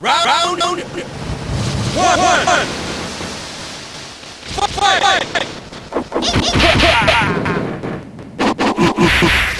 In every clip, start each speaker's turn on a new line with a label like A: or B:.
A: Round one. One. Fight. Round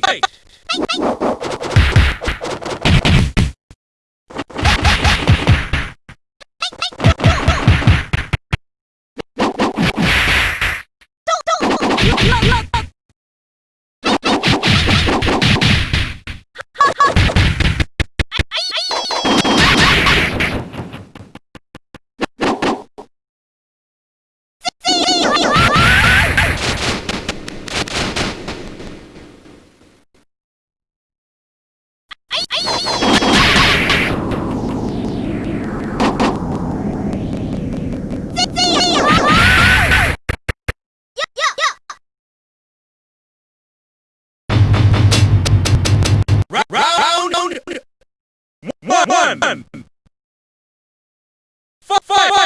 A: Fight.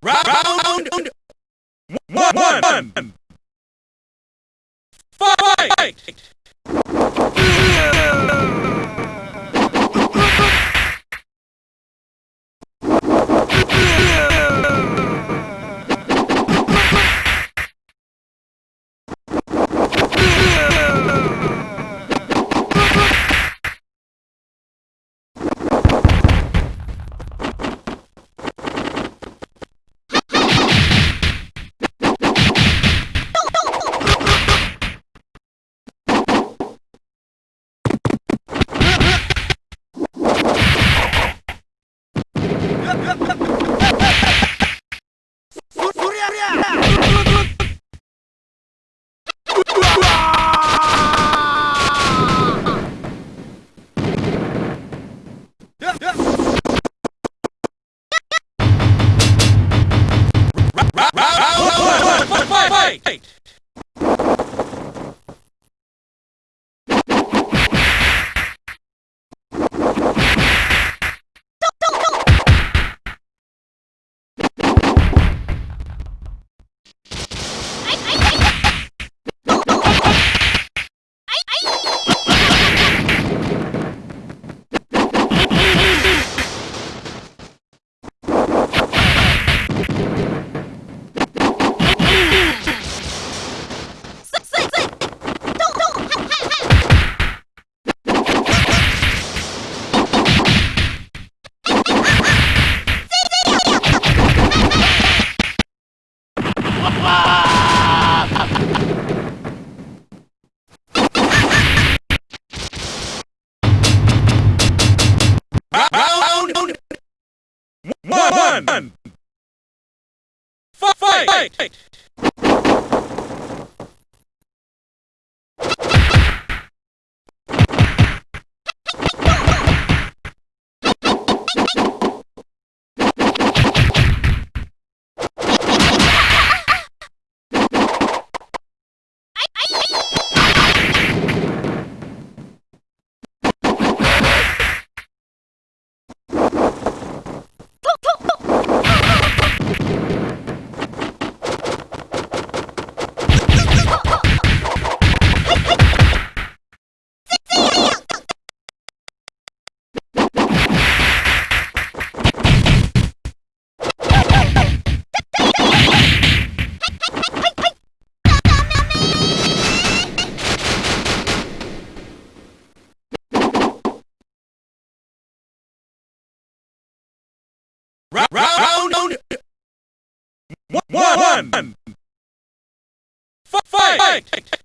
A: Round one. Fight. ハハハ! One. Fight. Fight!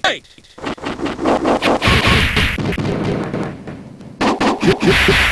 A: Fight!
B: you